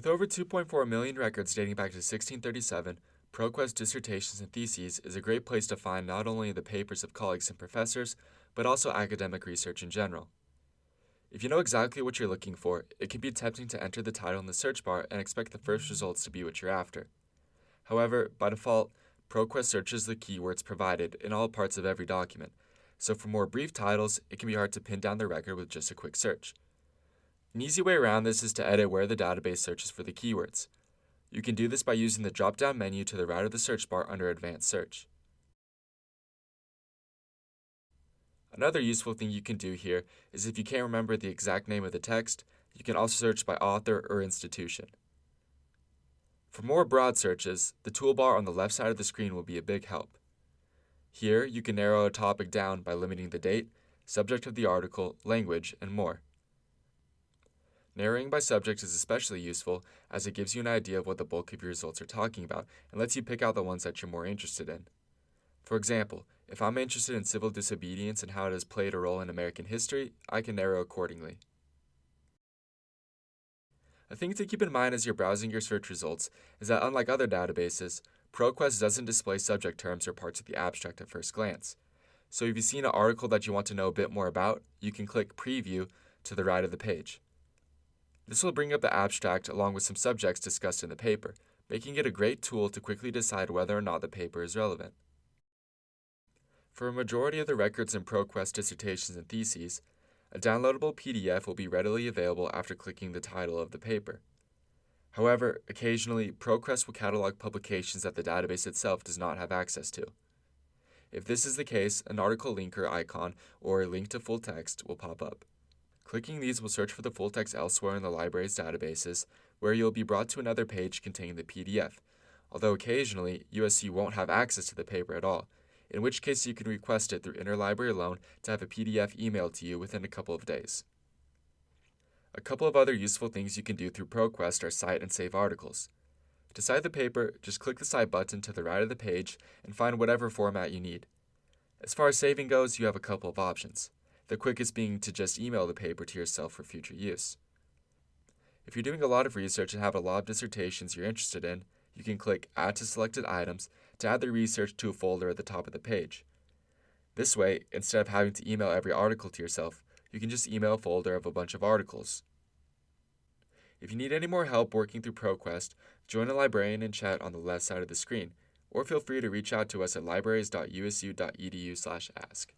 With over 2.4 million records dating back to 1637, ProQuest Dissertations and Theses is a great place to find not only the papers of colleagues and professors, but also academic research in general. If you know exactly what you're looking for, it can be tempting to enter the title in the search bar and expect the first results to be what you're after. However, by default, ProQuest searches the keywords provided in all parts of every document, so for more brief titles, it can be hard to pin down the record with just a quick search. An easy way around this is to edit where the database searches for the keywords. You can do this by using the drop-down menu to the right of the search bar under Advanced Search. Another useful thing you can do here is if you can't remember the exact name of the text, you can also search by author or institution. For more broad searches, the toolbar on the left side of the screen will be a big help. Here, you can narrow a topic down by limiting the date, subject of the article, language, and more. Narrowing by subject is especially useful as it gives you an idea of what the bulk of your results are talking about and lets you pick out the ones that you're more interested in. For example, if I'm interested in civil disobedience and how it has played a role in American history, I can narrow accordingly. A thing to keep in mind as you're browsing your search results is that unlike other databases, ProQuest doesn't display subject terms or parts of the abstract at first glance. So if you've seen an article that you want to know a bit more about, you can click Preview to the right of the page. This will bring up the abstract along with some subjects discussed in the paper, making it a great tool to quickly decide whether or not the paper is relevant. For a majority of the records in ProQuest dissertations and theses, a downloadable PDF will be readily available after clicking the title of the paper. However, occasionally, ProQuest will catalog publications that the database itself does not have access to. If this is the case, an article linker icon or a link to full text will pop up. Clicking these will search for the full text elsewhere in the library's databases, where you'll be brought to another page containing the PDF, although occasionally USU won't have access to the paper at all, in which case you can request it through Interlibrary Loan to have a PDF emailed to you within a couple of days. A couple of other useful things you can do through ProQuest are cite and save articles. To cite the paper, just click the Cite button to the right of the page and find whatever format you need. As far as saving goes, you have a couple of options, the quickest being to just email the paper to yourself for future use. If you're doing a lot of research and have a lot of dissertations you're interested in, you can click Add to Selected Items to add the research to a folder at the top of the page. This way, instead of having to email every article to yourself, you can just email a folder of a bunch of articles. If you need any more help working through ProQuest, join a librarian in chat on the left side of the screen, or feel free to reach out to us at libraries.usu.edu/ask.